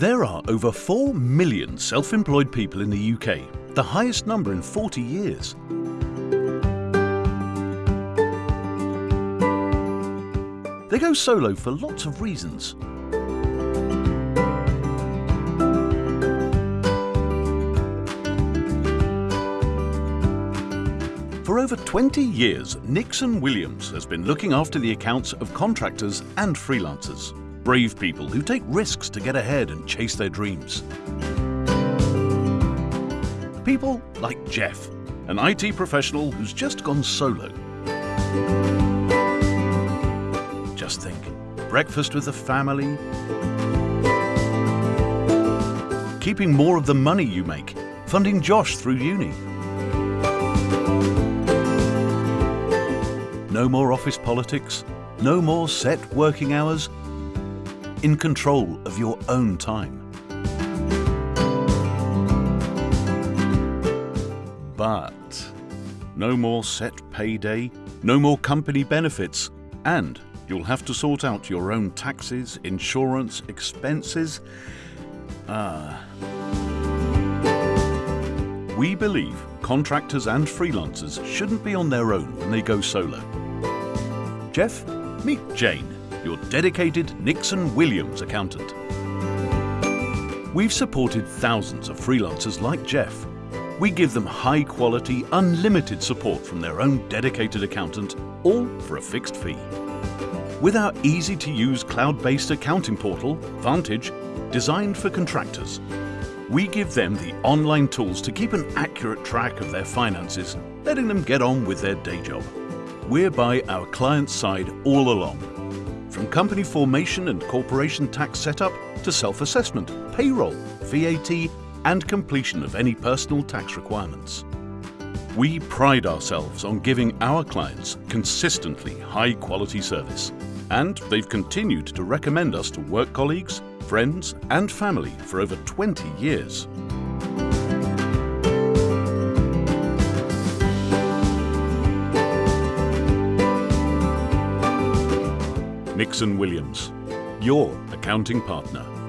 There are over 4 million self-employed people in the UK, the highest number in 40 years. They go solo for lots of reasons. For over 20 years, Nixon Williams has been looking after the accounts of contractors and freelancers. Brave people who take risks to get ahead and chase their dreams. People like Jeff, an IT professional who's just gone solo. Just think, breakfast with the family, keeping more of the money you make, funding Josh through uni. No more office politics, no more set working hours, in control of your own time. But no more set payday, no more company benefits, and you'll have to sort out your own taxes, insurance, expenses. Ah. We believe contractors and freelancers shouldn't be on their own when they go solo. Jeff, meet Jane your dedicated Nixon Williams accountant. We've supported thousands of freelancers like Jeff. We give them high quality, unlimited support from their own dedicated accountant, all for a fixed fee. With our easy to use cloud based accounting portal, Vantage, designed for contractors, we give them the online tools to keep an accurate track of their finances, letting them get on with their day job. We're by our client's side all along from company formation and corporation tax setup to self-assessment, payroll, VAT and completion of any personal tax requirements. We pride ourselves on giving our clients consistently high quality service and they've continued to recommend us to work colleagues, friends and family for over 20 years. Nixon Williams, your accounting partner.